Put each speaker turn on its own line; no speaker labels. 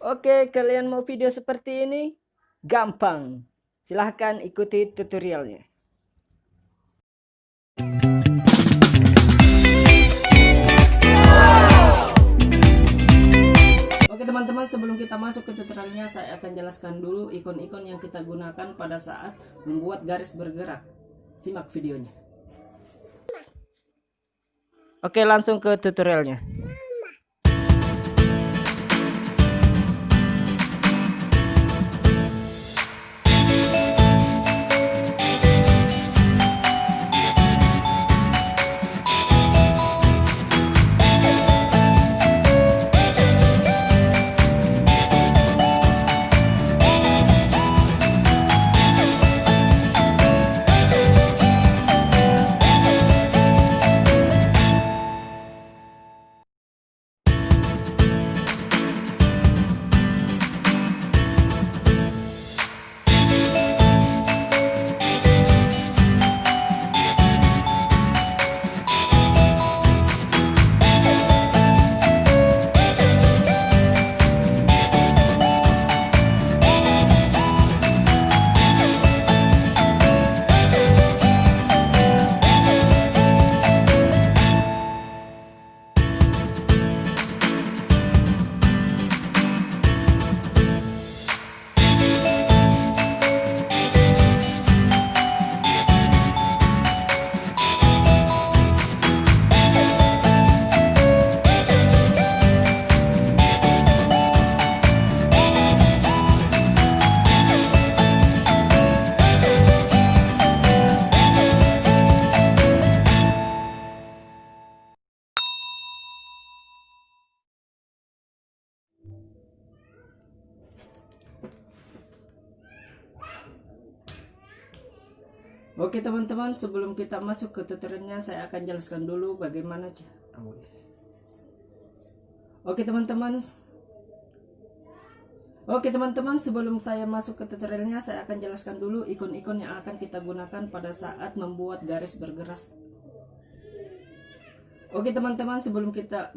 Oke, kalian mau video seperti ini? Gampang. Silahkan ikuti tutorialnya. Oke teman-teman, sebelum kita masuk ke tutorialnya, saya akan jelaskan dulu ikon-ikon yang kita gunakan pada saat membuat garis bergerak. Simak videonya. Oke, langsung ke tutorialnya. Oke teman-teman, sebelum kita masuk ke tutorialnya, saya akan jelaskan dulu bagaimana iya. Oke teman-teman. Oke teman-teman, sebelum saya masuk ke tutorialnya, saya akan jelaskan dulu ikon-ikon yang akan kita gunakan pada saat membuat garis bergerak. Oke teman-teman, sebelum kita